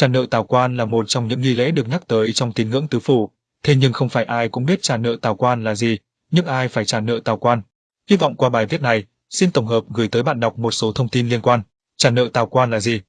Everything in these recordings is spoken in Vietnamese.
Trả nợ tào quan là một trong những nghi lễ được nhắc tới trong tín ngưỡng tứ phủ, thế nhưng không phải ai cũng biết trả nợ tào quan là gì, nhưng ai phải trả nợ tào quan. Hy vọng qua bài viết này, xin tổng hợp gửi tới bạn đọc một số thông tin liên quan. Trả nợ tào quan là gì?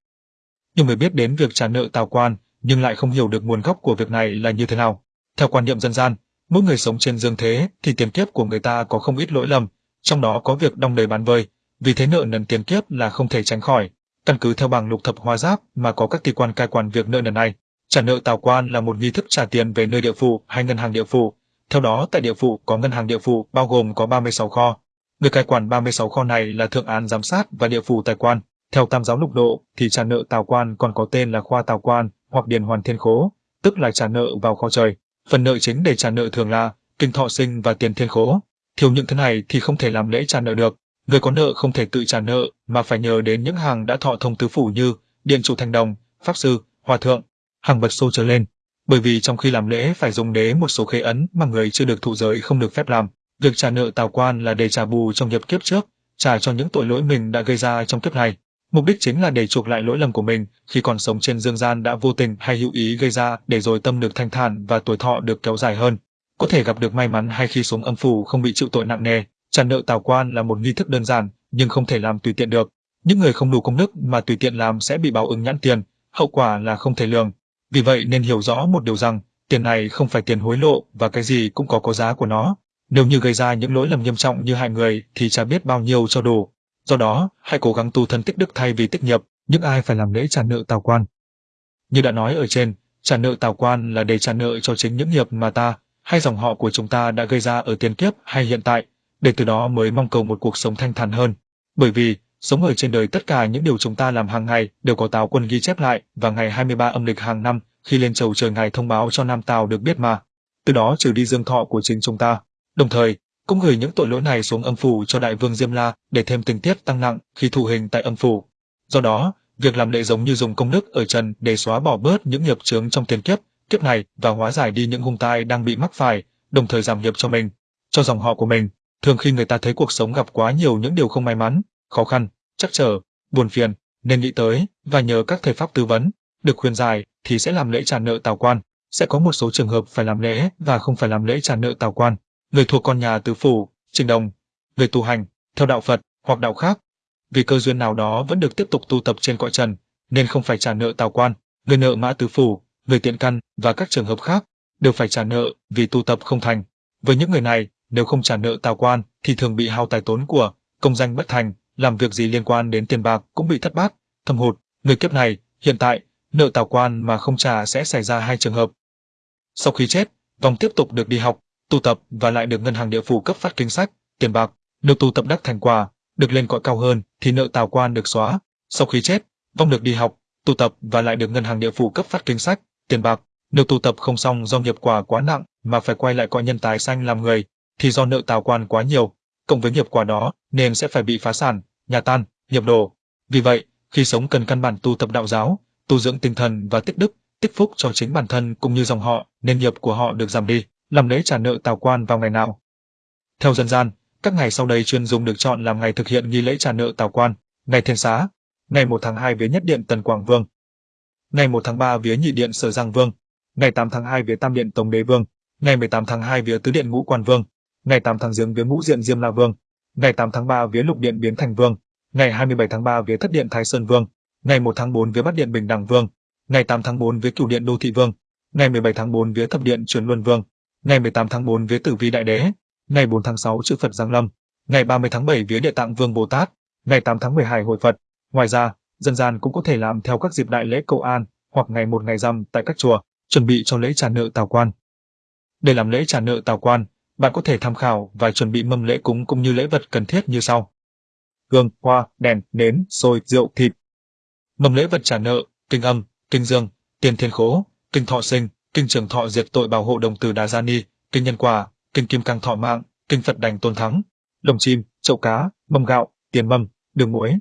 Nhiều người biết đến việc trả nợ tào quan, nhưng lại không hiểu được nguồn gốc của việc này là như thế nào. Theo quan niệm dân gian, mỗi người sống trên dương thế thì tiền kiếp của người ta có không ít lỗi lầm, trong đó có việc đong đầy bán vơi, vì thế nợ nần tiền kiếp là không thể tránh khỏi. Căn cứ theo bảng lục thập hóa giáp mà có các tùy quan cai quản việc nợ nần này, trả nợ tào quan là một nghi thức trả tiền về nơi địa phủ hay ngân hàng địa phủ. Theo đó, tại địa phủ có ngân hàng địa phủ bao gồm có 36 kho. Người cai quản 36 kho này là thượng án giám sát và địa phủ tài quan. Theo tam giáo lục độ thì trả nợ tào quan còn có tên là khoa tào quan hoặc điền hoàn thiên khố, tức là trả nợ vào kho trời. Phần nợ chính để trả nợ thường là kinh thọ sinh và tiền thiên khố. Thiếu những thứ này thì không thể làm lễ trả nợ được. Người có nợ không thể tự trả nợ mà phải nhờ đến những hàng đã thọ thông tứ phủ như điện chủ thành đồng, pháp sư, hòa thượng, hàng vật xô trở lên. Bởi vì trong khi làm lễ phải dùng đế một số khế ấn mà người chưa được thụ giới không được phép làm. Việc trả nợ tào quan là để trả bù trong nghiệp kiếp trước, trả cho những tội lỗi mình đã gây ra trong kiếp này. Mục đích chính là để chuộc lại lỗi lầm của mình khi còn sống trên dương gian đã vô tình hay hữu ý gây ra để rồi tâm được thanh thản và tuổi thọ được kéo dài hơn. Có thể gặp được may mắn hay khi xuống âm phủ không bị chịu tội nặng nề. Trả nợ tào quan là một nghi thức đơn giản nhưng không thể làm tùy tiện được. Những người không đủ công đức mà tùy tiện làm sẽ bị báo ứng nhãn tiền, hậu quả là không thể lường. Vì vậy nên hiểu rõ một điều rằng, tiền này không phải tiền hối lộ và cái gì cũng có có giá của nó. Nếu như gây ra những lỗi lầm nghiêm trọng như hại người thì chả biết bao nhiêu cho đủ. Do đó, hãy cố gắng tu thân tích đức thay vì tích nghiệp, những ai phải làm lễ trả nợ tào quan. Như đã nói ở trên, trả nợ tào quan là để trả nợ cho chính những nghiệp mà ta hay dòng họ của chúng ta đã gây ra ở tiền kiếp hay hiện tại, để từ đó mới mong cầu một cuộc sống thanh thản hơn. Bởi vì, sống ở trên đời tất cả những điều chúng ta làm hàng ngày đều có tào quân ghi chép lại và ngày 23 âm lịch hàng năm khi lên chầu trời ngài thông báo cho Nam Tào được biết mà. Từ đó trừ đi dương thọ của chính chúng ta. Đồng thời, cũng gửi những tội lỗi này xuống âm phủ cho đại vương Diêm La để thêm tình tiết tăng nặng khi thụ hình tại âm phủ. Do đó, việc làm lễ giống như dùng công đức ở trần để xóa bỏ bớt những nghiệp chướng trong tiền kiếp, kiếp này và hóa giải đi những hung tai đang bị mắc phải, đồng thời giảm nghiệp cho mình, cho dòng họ của mình. Thường khi người ta thấy cuộc sống gặp quá nhiều những điều không may mắn, khó khăn, chắc trở, buồn phiền, nên nghĩ tới và nhờ các thầy pháp tư vấn, được khuyên giải thì sẽ làm lễ trả nợ tào quan. Sẽ có một số trường hợp phải làm lễ và không phải làm lễ trả nợ tào quan người thuộc con nhà tứ phủ, trình đồng, người tu hành, theo đạo Phật hoặc đạo khác, vì cơ duyên nào đó vẫn được tiếp tục tu tập trên cõi trần, nên không phải trả nợ tào quan, người nợ mã tứ phủ, người tiện căn và các trường hợp khác đều phải trả nợ vì tu tập không thành. Với những người này, nếu không trả nợ tào quan thì thường bị hao tài tốn của, công danh bất thành, làm việc gì liên quan đến tiền bạc cũng bị thất bát, thâm hụt. Người kiếp này, hiện tại, nợ tào quan mà không trả sẽ xảy ra hai trường hợp. Sau khi chết, vòng tiếp tục được đi học, tu tập và lại được ngân hàng địa phủ cấp phát kinh sách, tiền bạc. Nếu tu tập đắc thành quả, được lên cõi cao hơn thì nợ tào quan được xóa. Sau khi chết, vong được đi học, tu tập và lại được ngân hàng địa phủ cấp phát kinh sách, tiền bạc. Nếu tu tập không xong do nghiệp quả quá nặng mà phải quay lại cõi nhân tài xanh làm người, thì do nợ tào quan quá nhiều, cộng với nghiệp quả đó nên sẽ phải bị phá sản, nhà tan, nghiệp đổ. Vì vậy, khi sống cần căn bản tu tập đạo giáo, tu dưỡng tinh thần và tích đức, tích phúc cho chính bản thân cũng như dòng họ, nên nghiệp của họ được giảm đi làm lễ trả nợ tào quan vào ngày nào. Theo dân gian, các ngày sau đây chuyên dùng được chọn làm ngày thực hiện nghi lễ trả nợ tào quan, ngày thiên xá, ngày 1 tháng 2 vía nhất điện Tần Quảng Vương, ngày 1 tháng 3 vía nhị điện Sở Giang Vương, ngày 8 tháng 2 vía tam điện Tống Đế Vương, ngày 18 tháng 2 vía tứ điện Ngũ Quan Vương, ngày 8 tháng Giêng vía Ngũ Diện Diêm La Vương, ngày 8 tháng 3 vía lục điện Biến Thành Vương, ngày 27 tháng 3 vía thất điện Thái Sơn Vương, ngày 1 tháng 4 vía bát điện Bình Đẳng Vương, ngày 8 tháng 4 vía cửu điện Đô Thị Vương, ngày 17 tháng 4 vía thập điện Truyền Luân Vương, ngày 18 tháng 4 vía Tử Vi Đại Đế, ngày 4 tháng 6 chư Phật Giáng Lâm, ngày 30 tháng 7 vía Địa Tạng Vương Bồ Tát, ngày 8 tháng 12 hội Phật. Ngoài ra, dân gian cũng có thể làm theo các dịp đại lễ cầu an hoặc ngày một ngày rằm tại các chùa, chuẩn bị cho lễ trả nợ tào quan. Để làm lễ trả nợ tào quan, bạn có thể tham khảo và chuẩn bị mâm lễ cúng cũng như lễ vật cần thiết như sau: gương, hoa, đèn, nến, xôi, rượu, thịt. Mâm lễ vật trả nợ, kinh âm, kinh dương, tiền thiên khố, kinh thọ sinh, kinh trường thọ diệt tội bảo hộ đồng từ đà gia ni kinh nhân quả kinh kim cang thọ mạng kinh phật đành tôn thắng. Lồng chim chậu cá mâm gạo tiền mâm đường muối.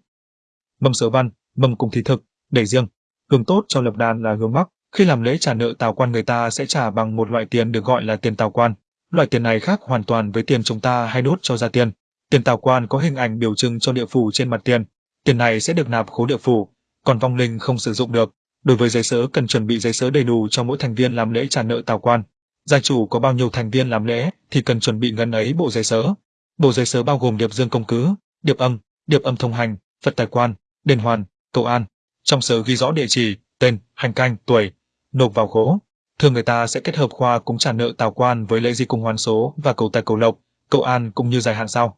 Mâm sớ văn mâm cùng thí thực để riêng. Hướng tốt cho lập đàn là hướng mắc. Khi làm lễ trả nợ tào quan người ta sẽ trả bằng một loại tiền được gọi là tiền tào quan loại tiền này khác hoàn toàn với tiền chúng ta hay đốt cho ra tiền tiền tào quan có hình ảnh biểu trưng cho địa phủ trên mặt tiền tiền này sẽ được nạp khố địa phủ còn vong linh không sử dụng được Đối với giấy sớ cần chuẩn bị giấy sớ đầy đủ cho mỗi thành viên làm lễ trả nợ tào quan. Gia chủ có bao nhiêu thành viên làm lễ thì cần chuẩn bị ngân ấy bộ giấy sớ. Bộ giấy sớ bao gồm điệp dương công cứ, điệp âm, điệp âm thông hành, Phật tài quan, đền hoàn, cầu an. Trong sớ ghi rõ địa chỉ, tên, hành canh, tuổi, nộp vào khố. Thường người ta sẽ kết hợp khoa cúng trả nợ tào quan với lễ di cung hoán số và cầu tài cầu lộc, cầu an cũng như dài hạn sau.